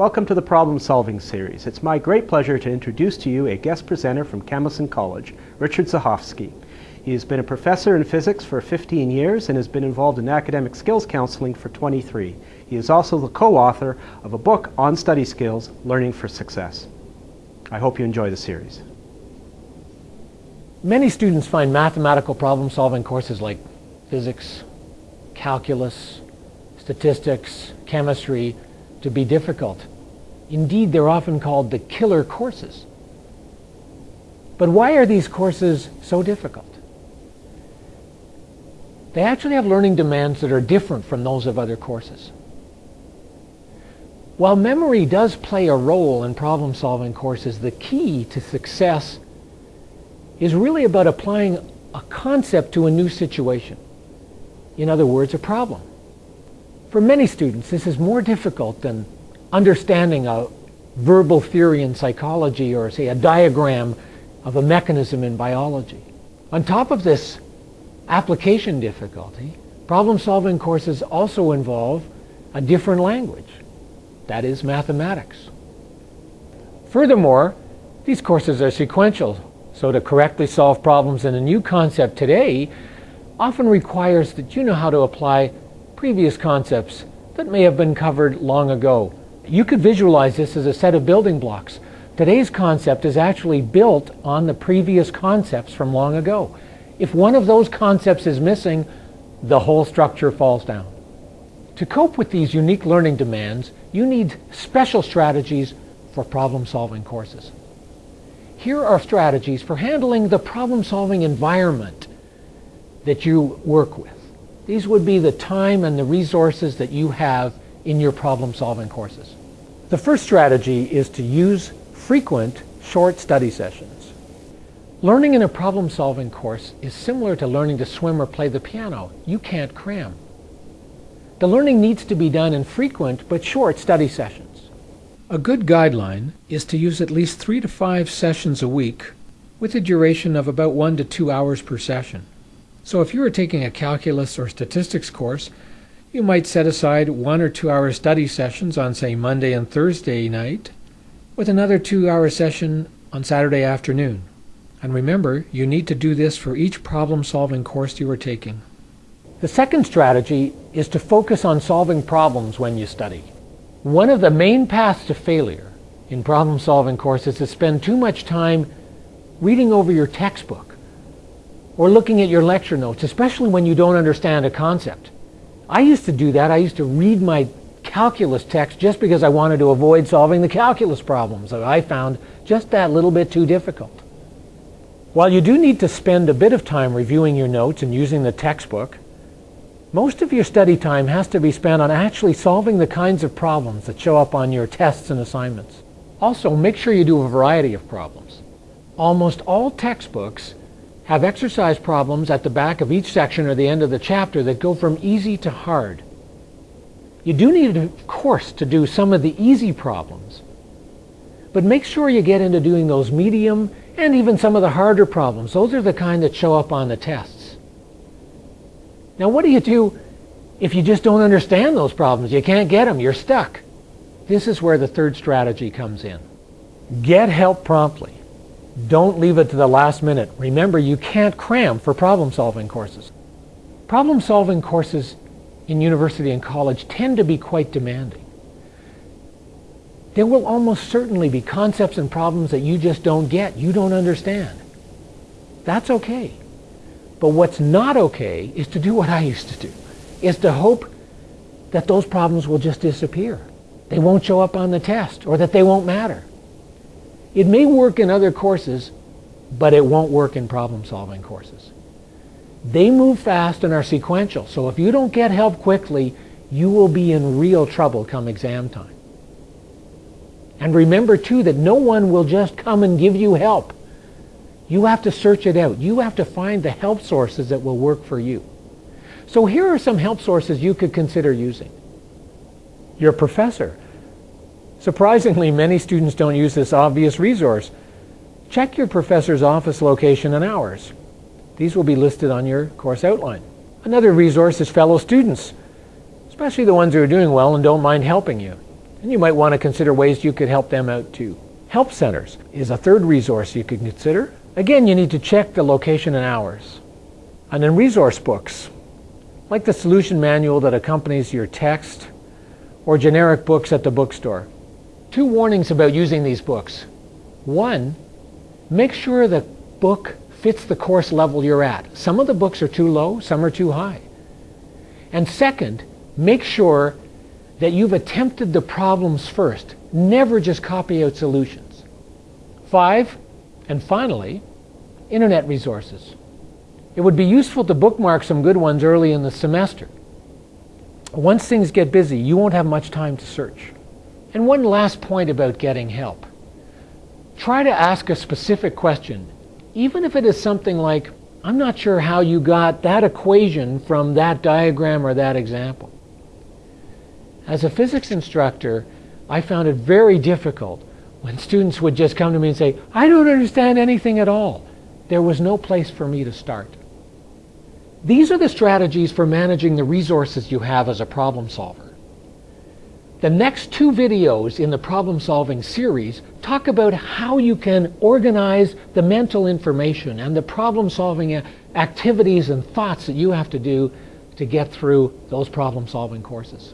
Welcome to the Problem Solving Series. It's my great pleasure to introduce to you a guest presenter from Camosun College, Richard Zahofsky. He has been a professor in physics for 15 years and has been involved in academic skills counseling for 23. He is also the co-author of a book on study skills, Learning for Success. I hope you enjoy the series. Many students find mathematical problem solving courses like physics, calculus, statistics, chemistry to be difficult. Indeed, they're often called the killer courses. But why are these courses so difficult? They actually have learning demands that are different from those of other courses. While memory does play a role in problem-solving courses, the key to success is really about applying a concept to a new situation. In other words, a problem. For many students, this is more difficult than understanding a verbal theory in psychology or, say, a diagram of a mechanism in biology. On top of this application difficulty, problem-solving courses also involve a different language, that is, mathematics. Furthermore, these courses are sequential, so to correctly solve problems in a new concept today often requires that you know how to apply previous concepts that may have been covered long ago. You could visualize this as a set of building blocks. Today's concept is actually built on the previous concepts from long ago. If one of those concepts is missing, the whole structure falls down. To cope with these unique learning demands, you need special strategies for problem-solving courses. Here are strategies for handling the problem-solving environment that you work with. These would be the time and the resources that you have in your problem-solving courses. The first strategy is to use frequent short study sessions. Learning in a problem-solving course is similar to learning to swim or play the piano. You can't cram. The learning needs to be done in frequent but short study sessions. A good guideline is to use at least three to five sessions a week with a duration of about one to two hours per session. So if you are taking a calculus or statistics course, you might set aside one or two hour study sessions on, say, Monday and Thursday night, with another two hour session on Saturday afternoon. And remember, you need to do this for each problem solving course you are taking. The second strategy is to focus on solving problems when you study. One of the main paths to failure in problem solving courses is to spend too much time reading over your textbook or looking at your lecture notes, especially when you don't understand a concept. I used to do that. I used to read my calculus text just because I wanted to avoid solving the calculus problems that I found just that little bit too difficult. While you do need to spend a bit of time reviewing your notes and using the textbook, most of your study time has to be spent on actually solving the kinds of problems that show up on your tests and assignments. Also, make sure you do a variety of problems. Almost all textbooks have exercise problems at the back of each section or the end of the chapter that go from easy to hard. You do need, of course, to do some of the easy problems, but make sure you get into doing those medium and even some of the harder problems. Those are the kind that show up on the tests. Now, what do you do if you just don't understand those problems? You can't get them. You're stuck. This is where the third strategy comes in. Get help promptly. Don't leave it to the last minute. Remember, you can't cram for problem-solving courses. Problem-solving courses in university and college tend to be quite demanding. There will almost certainly be concepts and problems that you just don't get, you don't understand. That's okay. But what's not okay is to do what I used to do, is to hope that those problems will just disappear. They won't show up on the test, or that they won't matter. It may work in other courses, but it won't work in problem-solving courses. They move fast and are sequential, so if you don't get help quickly, you will be in real trouble come exam time. And remember, too, that no one will just come and give you help. You have to search it out. You have to find the help sources that will work for you. So here are some help sources you could consider using. Your professor Surprisingly, many students don't use this obvious resource. Check your professor's office location and hours. These will be listed on your course outline. Another resource is fellow students, especially the ones who are doing well and don't mind helping you. And you might want to consider ways you could help them out too. Help centers is a third resource you could consider. Again, you need to check the location and hours. And then resource books, like the solution manual that accompanies your text or generic books at the bookstore. Two warnings about using these books. One, make sure the book fits the course level you're at. Some of the books are too low, some are too high. And second, make sure that you've attempted the problems first. Never just copy out solutions. Five, and finally, internet resources. It would be useful to bookmark some good ones early in the semester. Once things get busy, you won't have much time to search. And one last point about getting help. Try to ask a specific question, even if it is something like, I'm not sure how you got that equation from that diagram or that example. As a physics instructor, I found it very difficult when students would just come to me and say, I don't understand anything at all. There was no place for me to start. These are the strategies for managing the resources you have as a problem solver. The next two videos in the problem solving series talk about how you can organize the mental information and the problem solving activities and thoughts that you have to do to get through those problem solving courses.